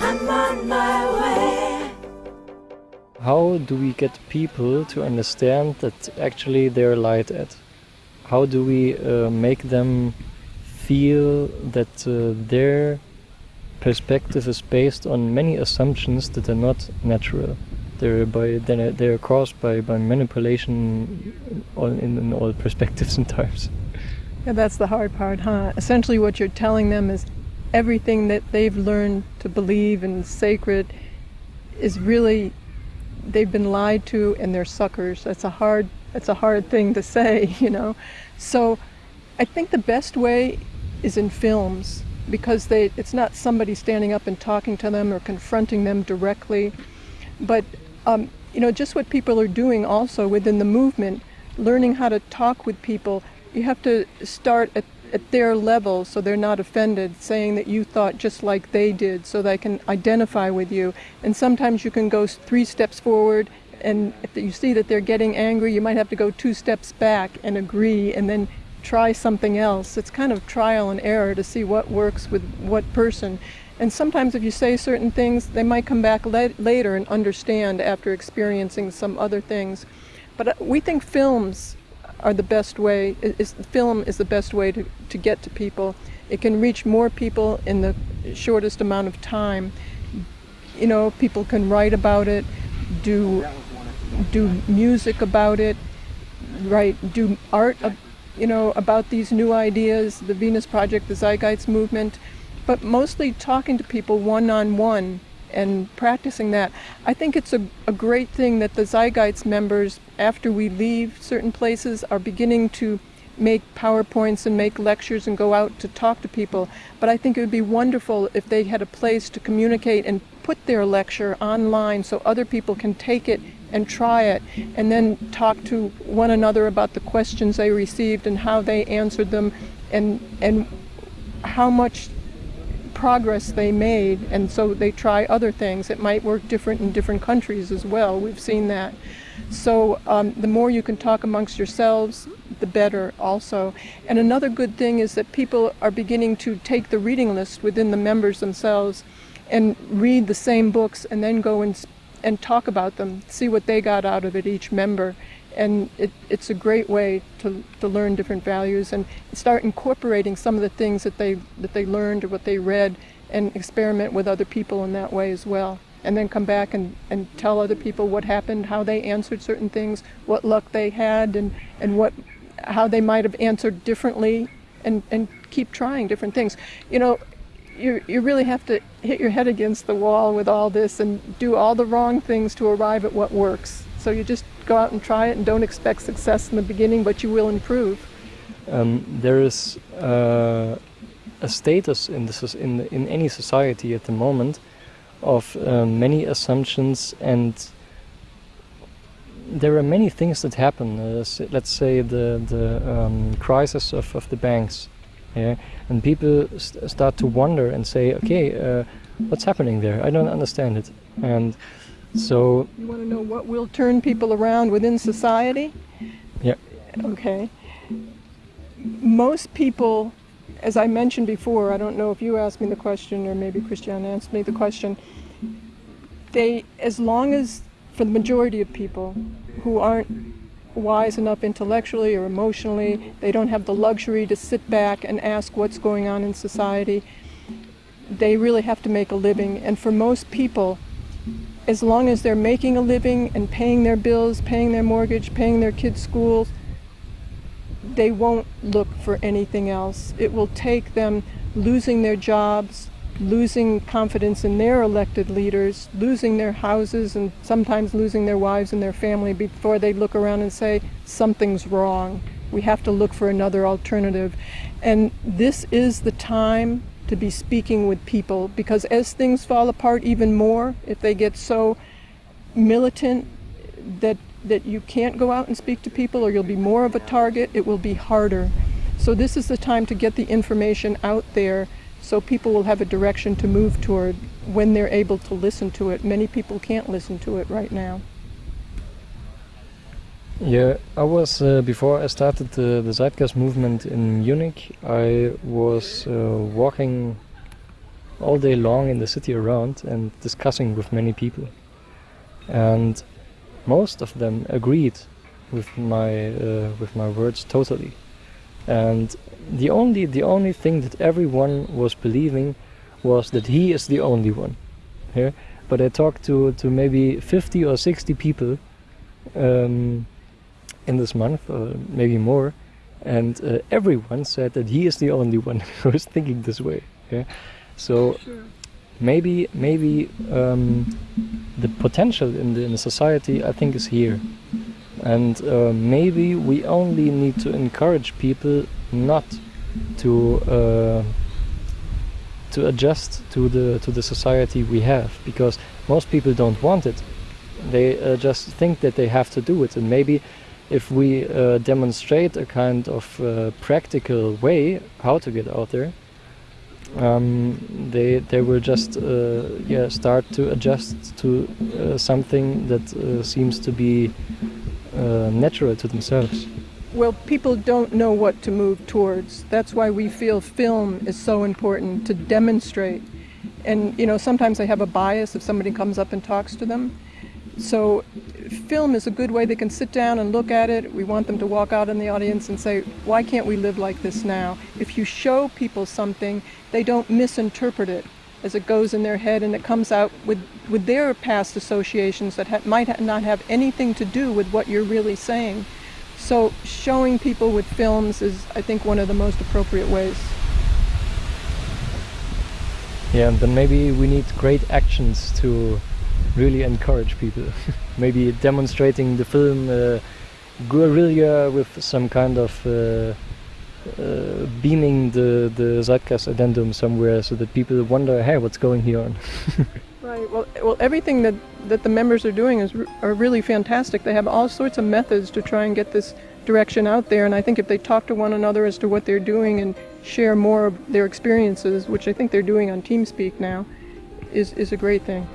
I'm on my way. How do we get people to understand that actually they're lied at? How do we uh, make them feel that uh, their perspective is based on many assumptions that are not natural? They're by uh, they're, they're caused by, by manipulation all in, in all perspectives and times. Yeah, that's the hard part, huh? Essentially, what you're telling them is everything that they've learned to believe in sacred is really they've been lied to and they're suckers. That's a hard that's a hard thing to say, you know. So I think the best way is in films because they it's not somebody standing up and talking to them or confronting them directly, but um, you know just what people are doing also within the movement, learning how to talk with people. You have to start at at their level so they're not offended, saying that you thought just like they did so they can identify with you. And sometimes you can go three steps forward and if you see that they're getting angry, you might have to go two steps back and agree and then try something else. It's kind of trial and error to see what works with what person. And sometimes if you say certain things, they might come back later and understand after experiencing some other things. But uh, we think films are the best way, is, film is the best way to, to get to people. It can reach more people in the shortest amount of time. You know, people can write about it, do, do music about it, write, do art, you know, about these new ideas, the Venus Project, the Zeitgeist movement, but mostly talking to people one-on-one -on -one and practicing that. I think it's a, a great thing that the Zeitgeist members, after we leave certain places, are beginning to make PowerPoints and make lectures and go out to talk to people. But I think it would be wonderful if they had a place to communicate and put their lecture online so other people can take it and try it and then talk to one another about the questions they received and how they answered them and and how much progress they made, and so they try other things. It might work different in different countries as well. We've seen that. So um, the more you can talk amongst yourselves, the better also. And another good thing is that people are beginning to take the reading list within the members themselves and read the same books and then go and, and talk about them, see what they got out of it, each member. And it, it's a great way to, to learn different values and start incorporating some of the things that they that they learned or what they read and experiment with other people in that way as well. And then come back and, and tell other people what happened how they answered certain things what luck they had and, and what how they might have answered differently and, and keep trying different things. You know you, you really have to hit your head against the wall with all this and do all the wrong things to arrive at what works so you just go out and try it and don't expect success in the beginning, but you will improve. Um, there is uh, a status in, in, in any society at the moment of uh, many assumptions and there are many things that happen. Uh, let's say the, the um, crisis of, of the banks. Yeah? And people st start to wonder and say, okay, uh, what's happening there? I don't understand it. And so you want to know what will turn people around within society? Yeah. Okay. Most people, as I mentioned before, I don't know if you asked me the question or maybe Christiane asked me the question. They, as long as, for the majority of people who aren't wise enough intellectually or emotionally, they don't have the luxury to sit back and ask what's going on in society. They really have to make a living. And for most people, as long as they're making a living and paying their bills, paying their mortgage, paying their kids' schools, they won't look for anything else. It will take them losing their jobs, losing confidence in their elected leaders, losing their houses, and sometimes losing their wives and their family before they look around and say, something's wrong. We have to look for another alternative. And this is the time to be speaking with people because as things fall apart even more, if they get so militant that that you can't go out and speak to people or you'll be more of a target, it will be harder. So this is the time to get the information out there so people will have a direction to move toward when they're able to listen to it. Many people can't listen to it right now. Yeah, I was uh, before I started the, the Zeitgeist movement in Munich. I was uh, walking all day long in the city around and discussing with many people, and most of them agreed with my uh, with my words totally. And the only the only thing that everyone was believing was that he is the only one. Here, but I talked to to maybe 50 or 60 people. Um, in this month, or maybe more, and uh, everyone said that he is the only one who is thinking this way. Yeah, so Sure. maybe maybe um, the potential in the, in the society I think is here, and uh, maybe we only need to encourage people not to uh, to adjust to the to the society we have because most people don't want it. They uh, just think that they have to do it, and maybe if we uh, demonstrate a kind of uh, practical way how to get out there, um, they they will just uh, yeah start to adjust to something that seems to be uh, natural to themselves. Well, people don't know what to move towards. That's why we feel film is so important to demonstrate. And, you know, sometimes they have a bias if somebody comes up and talks to them. So, film is a good way they can sit down and look at it. We want them to walk out in the audience and say, why can't we live like this now? If you show people something, they don't misinterpret it as it goes in their head and it comes out with, with their past associations that ha- might ha- not have anything to do with what you're really saying. So showing people with films is, I think, one of the most appropriate ways. Yeah, and then maybe we need great actions to really encourage people. maybe demonstrating the film uh, guerrilla with some kind of uh, uh, beaming the the Zeitgeist addendum somewhere, so that people wonder, hey, what's going here on? Right. Well, well, everything that, that the members are doing is are really fantastic. They have all sorts of methods to try and get this direction out there. And I think if they talk to one another as to what they're doing and share more of their experiences, which I think they're doing on TeamSpeak now, is is a great thing.